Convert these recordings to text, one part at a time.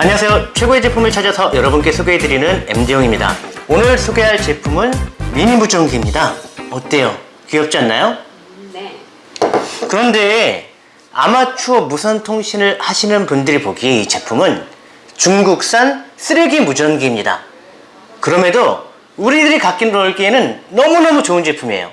안녕하세요. 최고의 제품을 찾아서 여러분께 소개해드리는 MD용입니다. 오늘 소개할 제품은 미니 무전기입니다. 어때요? 귀엽지 않나요? 네. 그런데 아마추어 무선 통신을 하시는 분들이 보기에 이 제품은 중국산 쓰레기 무전기입니다. 그럼에도 우리들이 갖기 놀기에는 너무너무 좋은 제품이에요.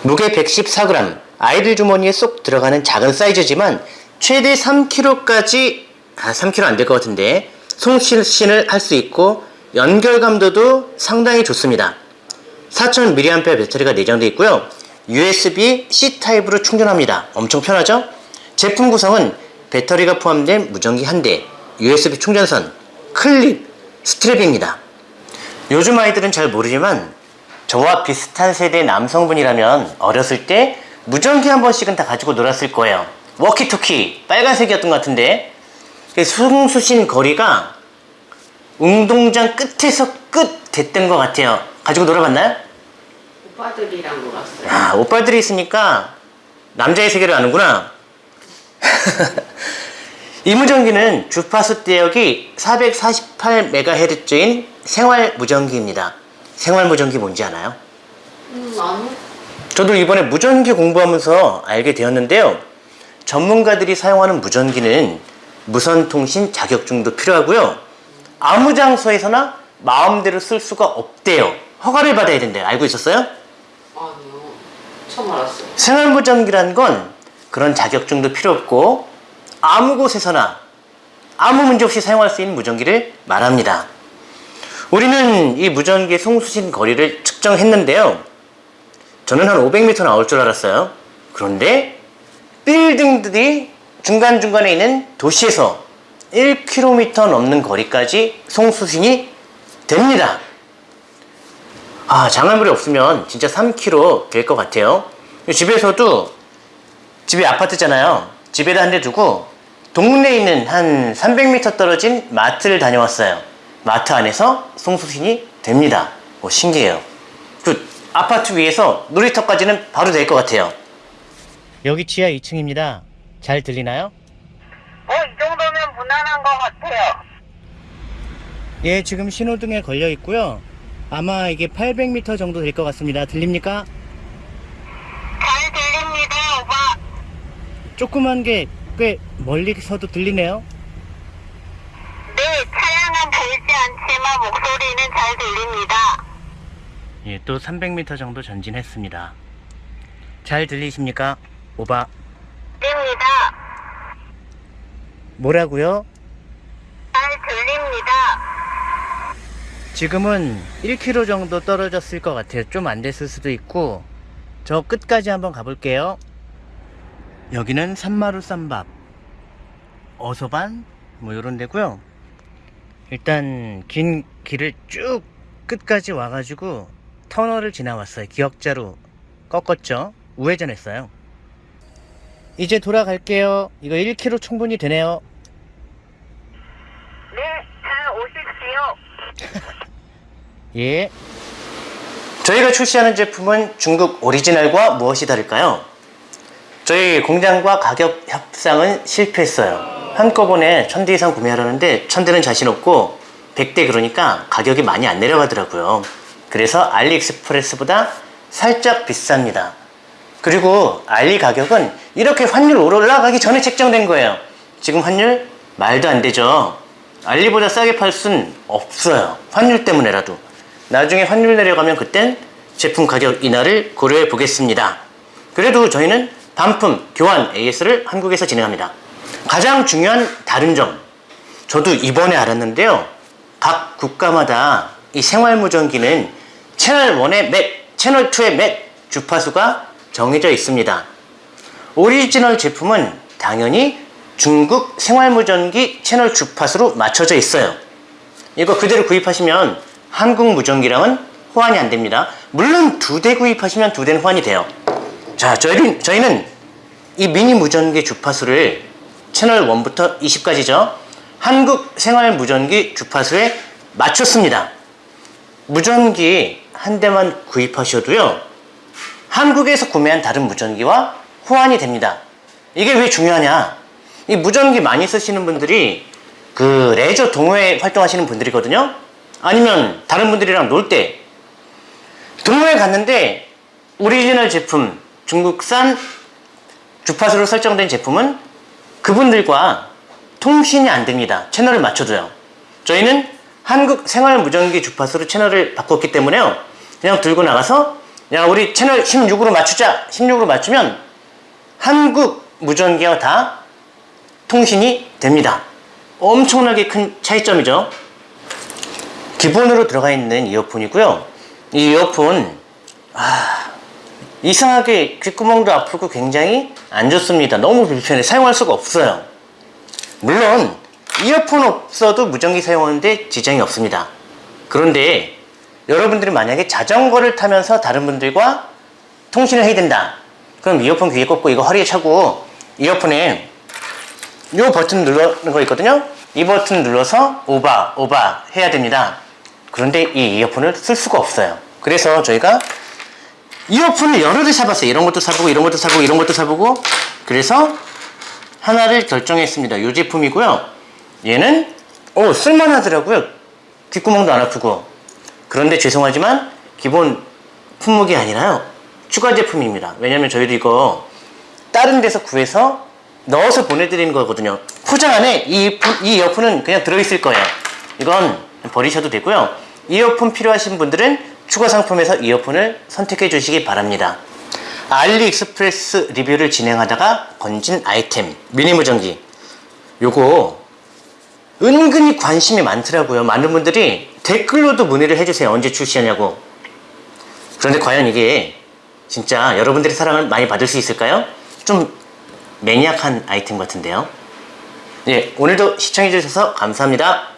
무게 114g, 아이들 주머니에 쏙 들어가는 작은 사이즈지만 최대 3kg까지 아 3kg 안 될 것 같은데 송신을 할 수 있고 연결 감도도 상당히 좋습니다. 4000mAh 배터리가 내장되어 있고요. USB-C 타입으로 충전합니다. 엄청 편하죠? 제품 구성은 배터리가 포함된 무전기 한 대, USB 충전선, 클립, 스트랩입니다. 요즘 아이들은 잘 모르지만 저와 비슷한 세대 남성분이라면 어렸을 때 무전기 한 번씩은 다 가지고 놀았을 거예요. 워키토키 빨간색이었던 것 같은데 송수신 거리가 운동장 끝에서 끝 됐던 것 같아요. 가지고 놀아봤나요? 오빠들이랑 놀았어요. 아, 오빠들이 있으니까 남자의 세계를 아는구나. 이 무전기는 주파수 대역이 448MHz인 생활 무전기입니다. 생활 무전기 뭔지 아나요? 음, 아니? 저도 이번에 무전기 공부하면서 알게 되었는데요. 전문가들이 사용하는 무전기는 무선 통신 자격증도 필요하고요. 아무 장소에서나 마음대로 쓸 수가 없대요. 허가를 받아야 된대요. 알고 있었어요? 아니요. 처음 알았어요. 생활 무전기란 건 그런 자격증도 필요 없고 아무 곳에서나 아무 문제 없이 사용할 수 있는 무전기를 말합니다. 우리는 이 무전기의 송수신 거리를 측정했는데요. 저는 한 500m 나올 줄 알았어요. 그런데 빌딩들이 중간중간에 있는 도시에서 1km 넘는 거리까지 송수신이 됩니다. 아, 장애물이 없으면 진짜 3km 될 것 같아요. 집에서도 집이 아파트잖아요. 집에다 한 대 두고 동네에 있는 한 300m 떨어진 마트를 다녀왔어요. 마트 안에서 송수신이 됩니다. 오, 신기해요. 그 아파트 위에서 놀이터까지는 바로 될 것 같아요. 여기 지하 2층입니다. 잘 들리나요? 어, 이 정도면 무난한 것 같아요. 예, 지금 신호등에 걸려 있고요. 아마 이게 800m 정도 될 것 같습니다. 들립니까? 잘 들립니다, 오빠. 조그만 게 꽤 멀리서도 들리네요. 네, 차량은 보이지 않지만 목소리는 잘 들립니다. 예, 또 300m 정도 전진했습니다. 잘 들리십니까? 오바. 들립니다. 뭐라고요? 잘 들립니다. 지금은 1km 정도 떨어졌을 것 같아요. 좀 안 됐을 수도 있고 저 끝까지 한번 가볼게요. 여기는 산마루 쌈밥 어서반 뭐 이런 데고요. 일단 긴 길을 쭉 끝까지 와가지고 터널을 지나왔어요. 기역자로 꺾었죠. 우회전했어요. 이제 돌아갈게요. 이거 1km 충분히 되네요. 네, 잘 오십시오. 예. 저희가 출시하는 제품은 중국 오리지널과 무엇이 다를까요? 저희 공장과 가격 협상은 실패했어요. 한꺼번에 천 대 이상 구매하려는데 천 대는 자신 없고 100대 그러니까 가격이 많이 안 내려가더라고요. 그래서 알리익스프레스보다 살짝 비쌉니다. 그리고 알리 가격은 이렇게 환율 올라가기 전에 책정된 거예요. 지금 환율 말도 안 되죠. 알리보다 싸게 팔 순 없어요. 환율 때문에라도. 나중에 환율 내려가면 그땐 제품 가격 인하를 고려해 보겠습니다. 그래도 저희는 반품, 교환 AS를 한국에서 진행합니다. 가장 중요한 다른 점. 저도 이번에 알았는데요. 각 국가마다 이 생활무전기는 채널 1에 몇, 채널 2에 몇 주파수가 정해져 있습니다. 오리지널 제품은 당연히 중국 생활무전기 채널 주파수로 맞춰져 있어요. 이거 그대로 구입하시면 한국 무전기랑은 호환이 안 됩니다. 물론 두 대 구입하시면 두 대는 호환이 돼요. 자, 저희는, 저희는 이 미니 무전기 주파수를 채널 1부터 20까지죠. 한국 생활 무전기 주파수에 맞췄습니다. 무전기 한 대만 구입하셔도요. 한국에서 구매한 다른 무전기와 호환이 됩니다. 이게 왜 중요하냐? 이 무전기 많이 쓰시는 분들이 그 레저 동호회 활동하시는 분들이거든요. 아니면 다른 분들이랑 놀 때 동호회 갔는데 오리지널 제품 중국산 주파수로 설정된 제품은 그분들과 통신이 안 됩니다. 채널을 맞춰줘요. 저희는 한국 생활 무전기 주파수로 채널을 바꿨기 때문에요. 그냥 들고 나가서 야 우리 채널 16으로 맞추자. 16으로 맞추면 한국 무전기와 다 통신이 됩니다. 엄청나게 큰 차이점이죠. 기본으로 들어가 있는 이어폰이고요. 이 이어폰 아, 이상하게 귓구멍도 아프고 굉장히 안 좋습니다. 너무 불편해. 사용할 수가 없어요. 물론 이어폰 없어도 무전기 사용하는데 지장이 없습니다. 그런데 여러분들이 만약에 자전거를 타면서 다른 분들과 통신을 해야 된다. 그럼 이어폰 귀에 꽂고 이거 허리에 차고 이어폰에 이 버튼 누르는 거 있거든요. 이 버튼 눌러서 오바 오바 해야 됩니다. 그런데 이 이어폰을 쓸 수가 없어요. 그래서 저희가 이어폰을 여러 개 사봤어요. 이런 것도 사보고 이런 것도 사보고 이런 것도 사보고 그래서 하나를 결정했습니다. 이 제품이고요. 얘는 오 쓸만하더라고요. 귓구멍도 안 아프고 그런데 죄송하지만 기본 품목이 아니라요. 추가 제품입니다. 왜냐면 저희도 이거 다른 데서 구해서 넣어서 보내드리는 거거든요. 포장 안에 이, 품- 이 이어폰은 그냥 들어있을 거예요. 이건 버리셔도 되고요. 이어폰 필요하신 분들은 추가 상품에서 이어폰을 선택해 주시기 바랍니다. 알리익스프레스 리뷰를 진행하다가 건진 아이템 미니 무전기 요거 은근히 관심이 많더라고요. 많은 분들이 댓글로도 문의를 해주세요. 언제 출시하냐고. 그런데 과연 이게 진짜 여러분들의 사랑을 많이 받을 수 있을까요? 좀 매니악한 아이템 같은데요. 예, 오늘도 시청해주셔서 감사합니다.